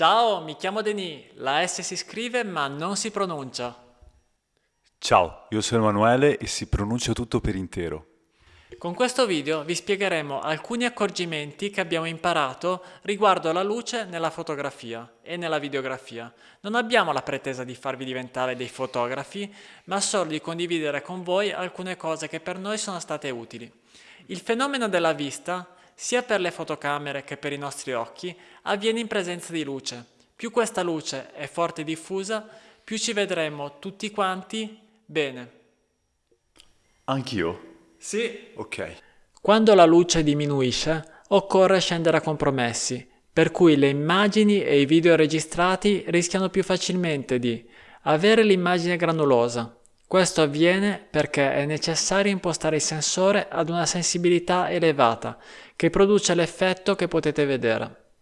Ciao, mi chiamo Denis. La S si scrive ma non si pronuncia. Ciao, io sono Emanuele e si pronuncia tutto per intero. Con questo video vi spiegheremo alcuni accorgimenti che abbiamo imparato riguardo alla luce nella fotografia e nella videografia. Non abbiamo la pretesa di farvi diventare dei fotografi, ma solo di condividere con voi alcune cose che per noi sono state utili. Il fenomeno della vista sia per le fotocamere che per i nostri occhi, avviene in presenza di luce. Più questa luce è forte e diffusa, più ci vedremo tutti quanti bene. Anch'io? Sì. Ok. Quando la luce diminuisce, occorre scendere a compromessi, per cui le immagini e i video registrati rischiano più facilmente di avere l'immagine granulosa, questo avviene perché è necessario impostare il sensore ad una sensibilità elevata che produce l'effetto che potete vedere.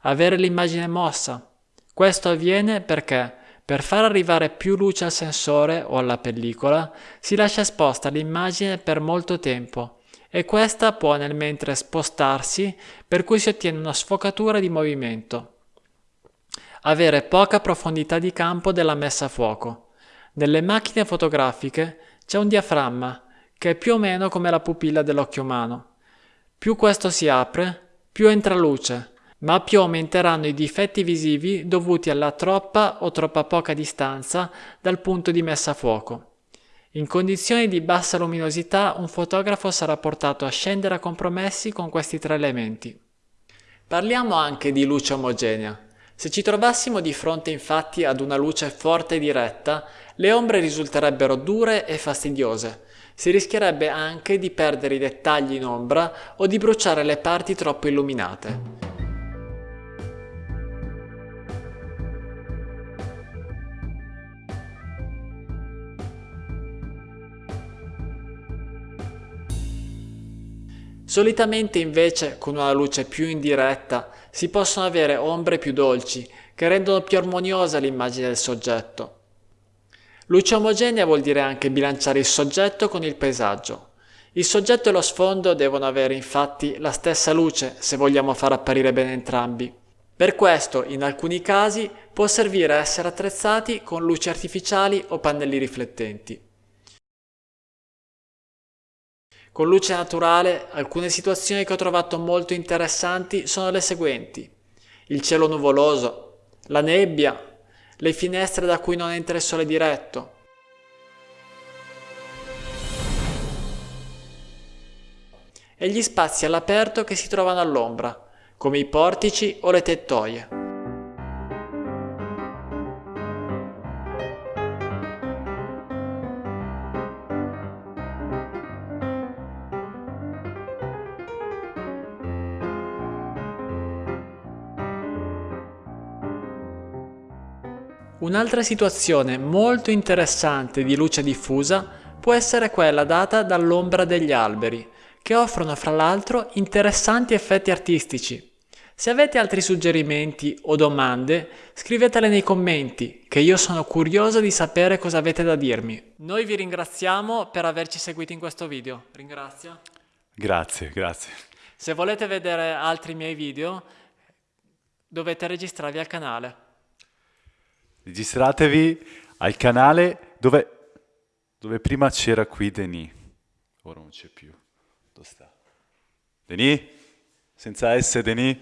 Avere l'immagine mossa. Questo avviene perché per far arrivare più luce al sensore o alla pellicola si lascia esposta l'immagine per molto tempo e questa può nel mentre spostarsi per cui si ottiene una sfocatura di movimento. Avere poca profondità di campo della messa a fuoco. Nelle macchine fotografiche c'è un diaframma che è più o meno come la pupilla dell'occhio umano. Più questo si apre, più entra luce, ma più aumenteranno i difetti visivi dovuti alla troppa o troppa poca distanza dal punto di messa a fuoco. In condizioni di bassa luminosità un fotografo sarà portato a scendere a compromessi con questi tre elementi. Parliamo anche di luce omogenea. Se ci trovassimo di fronte infatti ad una luce forte e diretta, le ombre risulterebbero dure e fastidiose. Si rischierebbe anche di perdere i dettagli in ombra o di bruciare le parti troppo illuminate. Solitamente invece con una luce più indiretta si possono avere ombre più dolci che rendono più armoniosa l'immagine del soggetto. Luce omogenea vuol dire anche bilanciare il soggetto con il paesaggio. Il soggetto e lo sfondo devono avere infatti la stessa luce se vogliamo far apparire bene entrambi. Per questo, in alcuni casi, può servire a essere attrezzati con luci artificiali o pannelli riflettenti. Con luce naturale, alcune situazioni che ho trovato molto interessanti sono le seguenti. Il cielo nuvoloso, la nebbia, le finestre da cui non entra il sole diretto. E gli spazi all'aperto che si trovano all'ombra, come i portici o le tettoie. Un'altra situazione molto interessante di luce diffusa può essere quella data dall'ombra degli alberi, che offrono fra l'altro interessanti effetti artistici. Se avete altri suggerimenti o domande, scrivetele nei commenti, che io sono curioso di sapere cosa avete da dirmi. Noi vi ringraziamo per averci seguito in questo video. Ringrazio. Grazie, grazie. Se volete vedere altri miei video, dovete registrarvi al canale. Registratevi al canale dove, dove prima c'era qui Denis. Ora non c'è più. Dove sta? Denis? Senza S Denis?